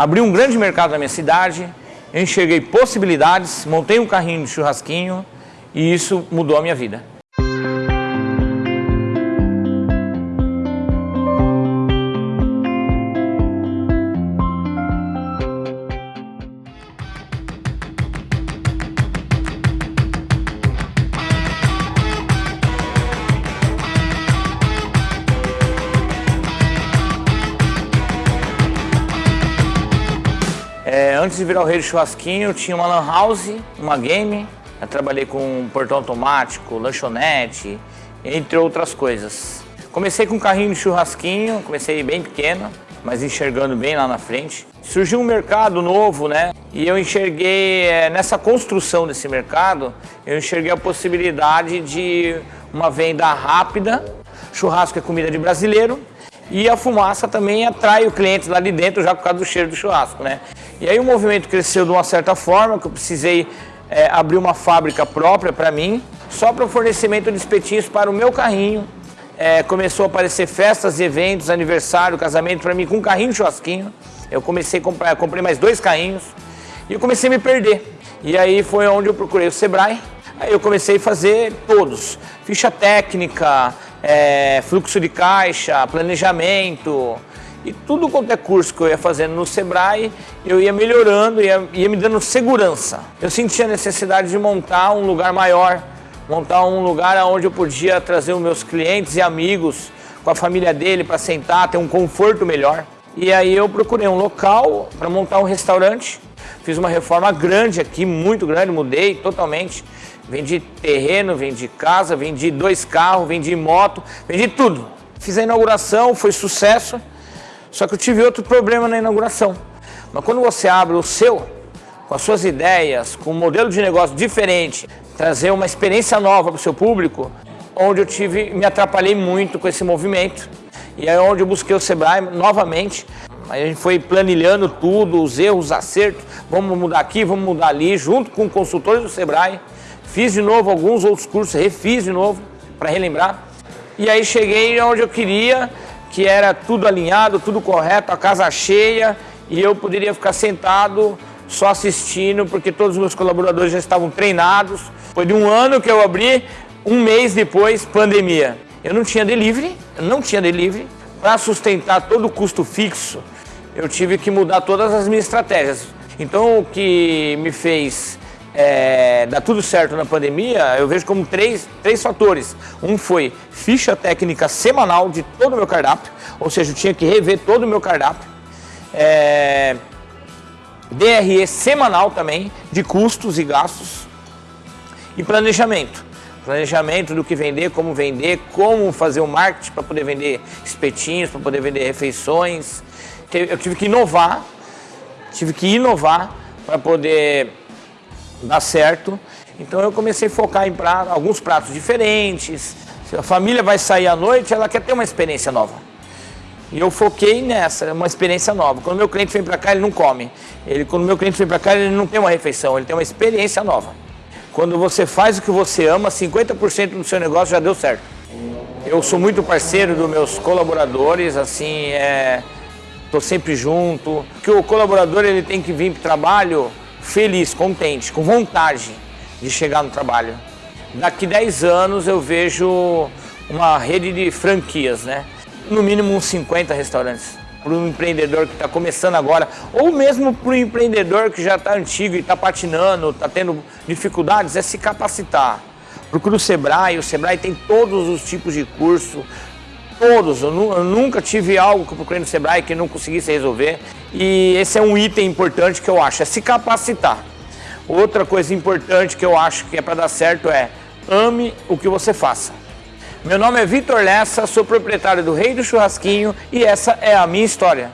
abri um grande mercado na minha cidade, enxerguei possibilidades, montei um carrinho de churrasquinho e isso mudou a minha vida. Antes de virar o rei do churrasquinho, tinha uma lan house, uma game. Eu trabalhei com portão automático, lanchonete, entre outras coisas. Comecei com um carrinho de churrasquinho, comecei bem pequeno, mas enxergando bem lá na frente. Surgiu um mercado novo, né? E eu enxerguei, é, nessa construção desse mercado, eu enxerguei a possibilidade de uma venda rápida. Churrasco é comida de brasileiro, e a fumaça também atrai o cliente lá de dentro já por causa do cheiro do churrasco, né? E aí o movimento cresceu de uma certa forma, que eu precisei é, abrir uma fábrica própria para mim, só para o fornecimento de espetinhos para o meu carrinho. É, começou a aparecer festas eventos, aniversário, casamento para mim com um carrinho churrasquinho. Eu comecei a comprar, comprei mais dois carrinhos e eu comecei a me perder. E aí foi onde eu procurei o Sebrae. Aí eu comecei a fazer todos, ficha técnica, é, fluxo de caixa, planejamento e tudo quanto é curso que eu ia fazendo no Sebrae, eu ia melhorando, ia, ia me dando segurança. Eu sentia a necessidade de montar um lugar maior, montar um lugar onde eu podia trazer os meus clientes e amigos com a família dele para sentar, ter um conforto melhor. E aí eu procurei um local para montar um restaurante. Fiz uma reforma grande aqui, muito grande, mudei totalmente. Vendi terreno, vendi casa, vendi dois carros, vendi moto, vendi tudo. Fiz a inauguração, foi sucesso, só que eu tive outro problema na inauguração. Mas quando você abre o seu, com as suas ideias, com um modelo de negócio diferente, trazer uma experiência nova para o seu público, onde eu tive, me atrapalhei muito com esse movimento. E é onde eu busquei o Sebrae novamente. Aí a gente foi planilhando tudo, os erros, os acertos, vamos mudar aqui, vamos mudar ali, junto com consultores do Sebrae. Fiz de novo alguns outros cursos, refiz de novo para relembrar. E aí cheguei onde eu queria, que era tudo alinhado, tudo correto, a casa cheia e eu poderia ficar sentado só assistindo, porque todos os meus colaboradores já estavam treinados. Foi de um ano que eu abri, um mês depois, pandemia. Eu não tinha delivery, eu não tinha delivery. Para sustentar todo o custo fixo, eu tive que mudar todas as minhas estratégias. Então o que me fez é, dar tudo certo na pandemia, eu vejo como três, três fatores. Um foi ficha técnica semanal de todo o meu cardápio, ou seja, eu tinha que rever todo o meu cardápio. É, DRE semanal também, de custos e gastos. E planejamento. Planejamento do que vender, como vender, como fazer o marketing para poder vender espetinhos, para poder vender refeições. Eu tive que inovar, tive que inovar para poder dar certo. Então eu comecei a focar em alguns pratos diferentes. Se a família vai sair à noite, ela quer ter uma experiência nova. E eu foquei nessa, uma experiência nova. Quando meu cliente vem para cá, ele não come. Ele, quando meu cliente vem para cá, ele não tem uma refeição, ele tem uma experiência nova. Quando você faz o que você ama, 50% do seu negócio já deu certo. Eu sou muito parceiro dos meus colaboradores, assim, é, tô sempre junto. Que o colaborador ele tem que vir para o trabalho feliz, contente, com vontade de chegar no trabalho. Daqui 10 anos eu vejo uma rede de franquias, né? No mínimo uns 50 restaurantes. Para um empreendedor que está começando agora, ou mesmo para um empreendedor que já está antigo e está patinando, está tendo dificuldades, é se capacitar. Procura o Sebrae, o Sebrae tem todos os tipos de curso, todos. Eu, eu, nunca tive algo que eu procurei no Sebrae que não conseguisse resolver. E esse é um item importante que eu acho, é se capacitar. Outra coisa importante que eu acho que é para dar certo é ame o que você faça. Meu nome é Vitor Lessa, sou proprietário do Rei do Churrasquinho e essa é a minha história.